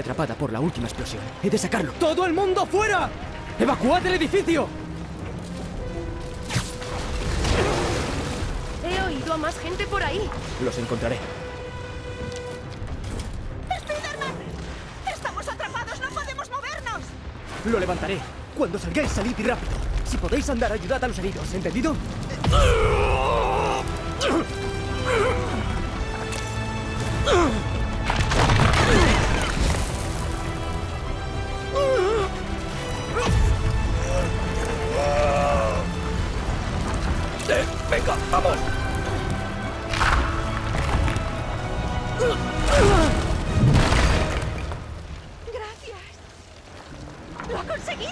atrapada por la última explosión. He de sacarlo. ¡Todo el mundo fuera! ¡Evacuad el edificio! He oído a más gente por ahí. Los encontraré. ¡Spiderman! ¡Estamos atrapados! ¡No podemos movernos! Lo levantaré. Cuando salgáis, salid y rápido. Si podéis andar, ayudad a los heridos. ¿Entendido? Venga, vamos. ¡Gracias! ¡Lo ha conseguido!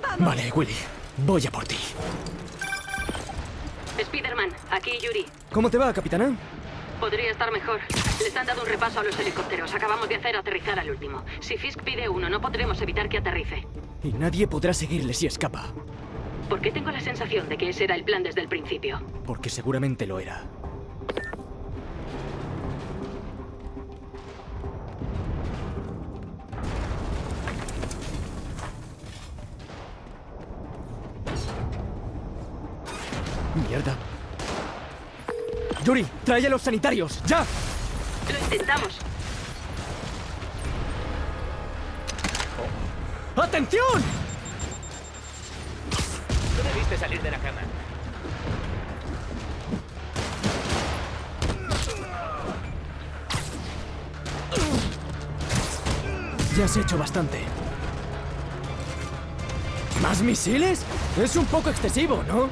¡Vamos! Vale, Willy. Voy a por ti. Spiderman, aquí Yuri. ¿Cómo te va, capitana? Podría estar mejor. Les han dado un repaso a los helicópteros. Acabamos de hacer aterrizar al último. Si Fisk pide uno, no podremos evitar que aterrice. Y nadie podrá seguirle si escapa. ¿Por qué tengo la sensación de que ese era el plan desde el principio? Porque seguramente lo era. Mierda. Yuri, trae a los sanitarios, ya. Lo intentamos. ¡Atención! Debiste salir de la cama. Ya has hecho bastante. ¿Más misiles? Es un poco excesivo, ¿no?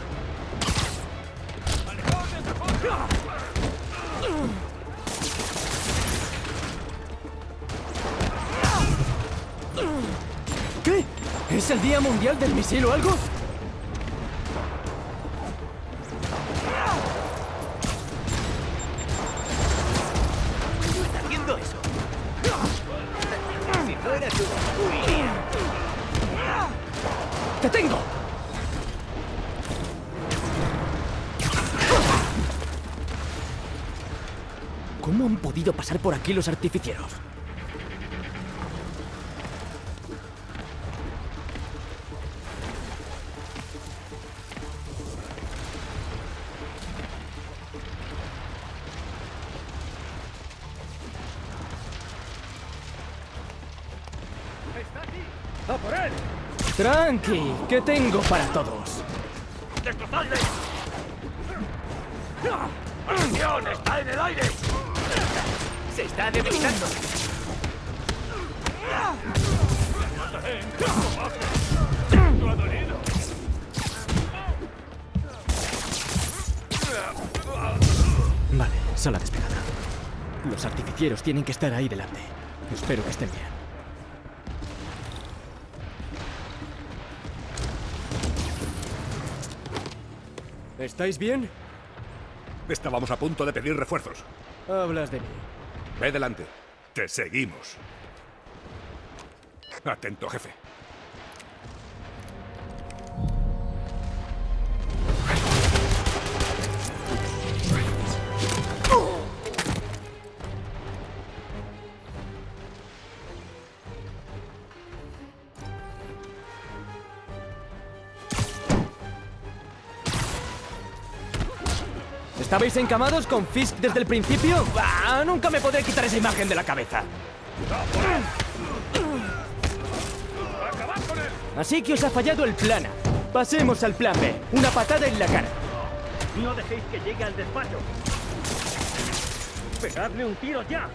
¿Qué? ¿Es el Día Mundial del Misil o algo? ¿Cómo han podido pasar por aquí los artificieros? ¡A por él! Tranqui, que tengo para todos. ¡Destrozadle! ¡Atención! ¡Está en el aire! ¡Se está debilitando! Vale, sala despejada. Los artificieros tienen que estar ahí delante. Espero que estén bien. ¿Estáis bien? Estábamos a punto de pedir refuerzos. Hablas de mí. Ve delante. Te seguimos. Atento, jefe. ¿Estabais encamados con Fisk desde el principio? ¡Bah! Nunca me podré quitar esa imagen de la cabeza. Así que os ha fallado el plan A. Pasemos al plan B. Una patada en la cara. No dejéis que llegue al despacho. ¡Pegadme un tiro ya!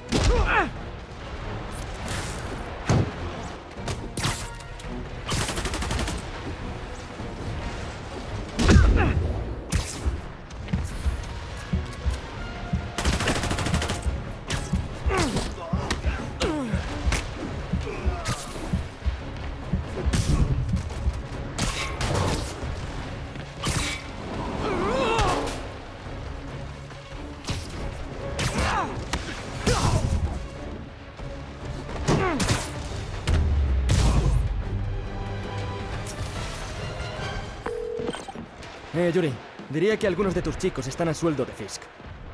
Eh, Yuri, diría que algunos de tus chicos están a sueldo de Fisk.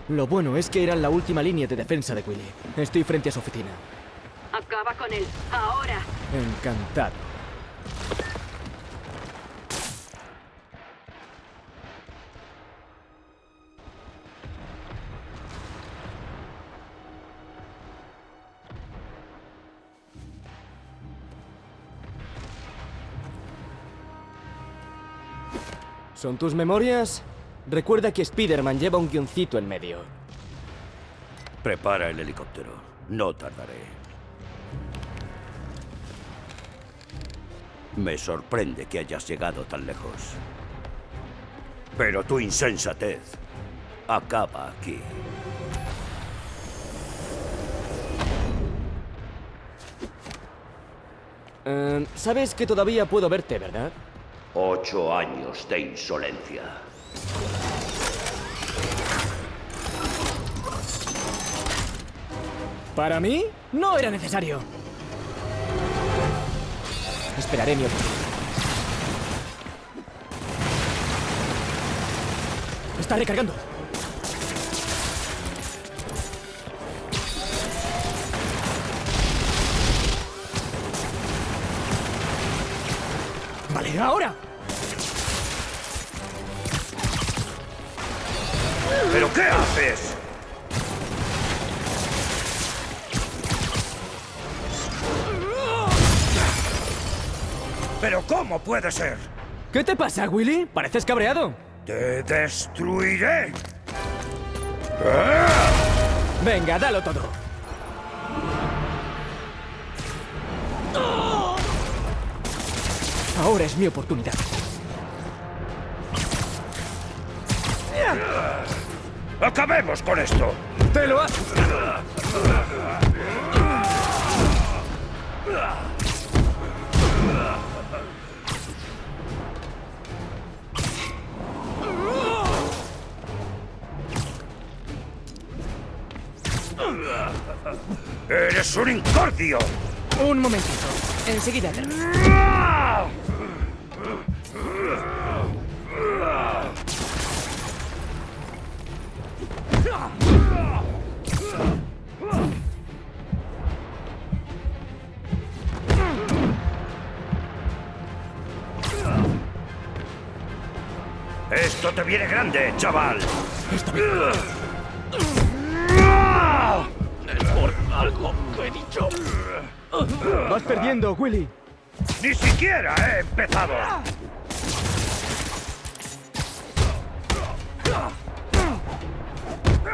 Lo bueno es que eran la última línea de defensa de Willy. Estoy frente a su oficina. Acaba con él. Ahora. Encantado. ¿Son tus memorias? Recuerda que Spider-Man lleva un guioncito en medio. Prepara el helicóptero. No tardaré. Me sorprende que hayas llegado tan lejos. Pero tu insensatez acaba aquí. Eh, Sabes que todavía puedo verte, ¿verdad? Ocho años de insolencia. ¿Para mí? No era necesario. Esperaré mi oportunidad. Está recargando. Vale, ahora. Qué haces? ¿Pero cómo puede ser? ¿Qué te pasa, Willy? Pareces cabreado. ¡Te destruiré! Venga, dalo todo. Ahora es mi oportunidad. ¡Acabemos con esto! ¡Te lo ha... ¡Eres un incordio! Un momentito. Enseguida termino. Esto te viene grande, chaval. Está bien. Por algo que he dicho. Vas perdiendo, Willy. Ni siquiera he empezado.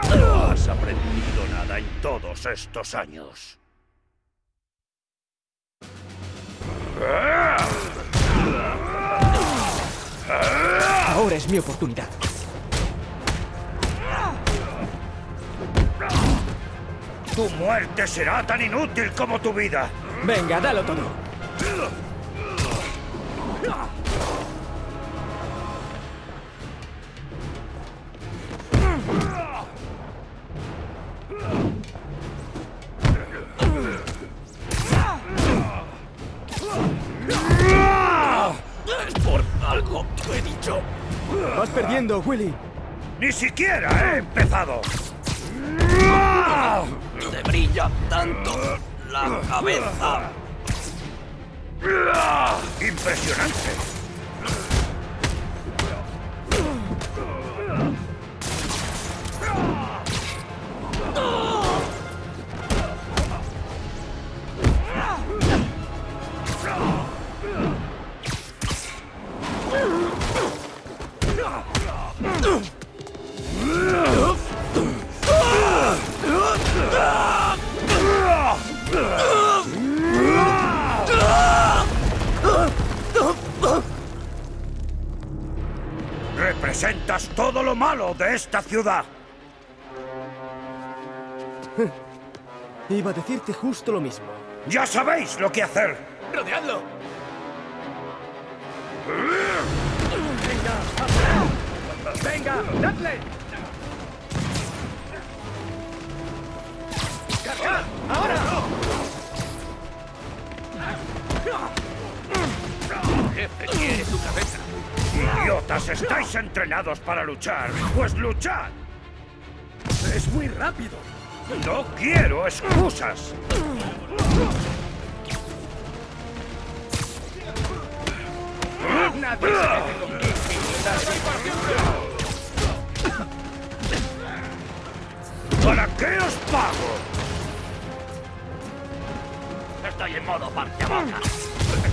No has aprendido nada en todos estos años. Ahora es mi oportunidad. Tu muerte será tan inútil como tu vida. Venga, dalo todo. Vas perdiendo, Willy. Ni siquiera he empezado. Te brilla tanto la cabeza. Impresionante. Representas todo lo malo de esta ciudad. Iba a decirte justo lo mismo. Ya sabéis lo que hacer. ¡Rodeadlo! ¡Venga, dadle! Estáis entrenados para luchar. Pues luchad. ¡Es muy rápido! No quiero excusas. Nadie se. ¿Para qué os pago? Estoy en modo boca.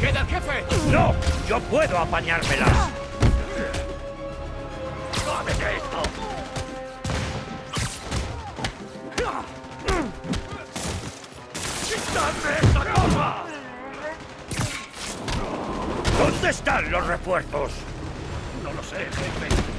¡Queda el jefe! ¡No! ¡Yo puedo apañármelas! ¡Quitadme esta cosa! ¿Dónde están los refuerzos? No lo sé, jefe.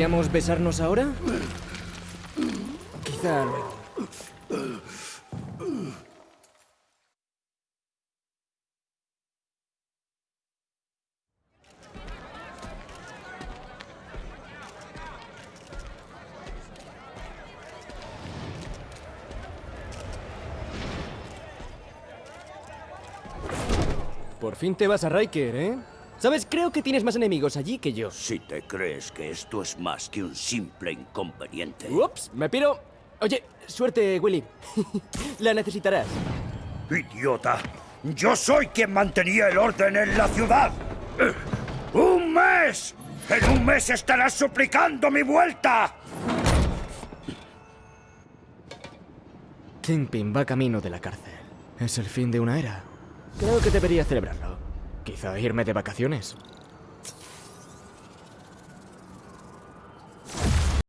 ¿Deberíamos besarnos ahora? Quizá luego. Por fin te vas a Riker, ¿eh? Sabes, creo que tienes más enemigos allí que yo. Si te crees que esto es más que un simple inconveniente. Ups, me piro. Oye, suerte, Willy. La necesitarás. ¡Idiota! ¡Yo soy quien mantenía el orden en la ciudad! ¡Un mes! ¡En un mes estarás suplicando mi vuelta! Kingpin va camino de la cárcel. Es el fin de una era. Creo que debería celebrarlo. Quizá irme de vacaciones.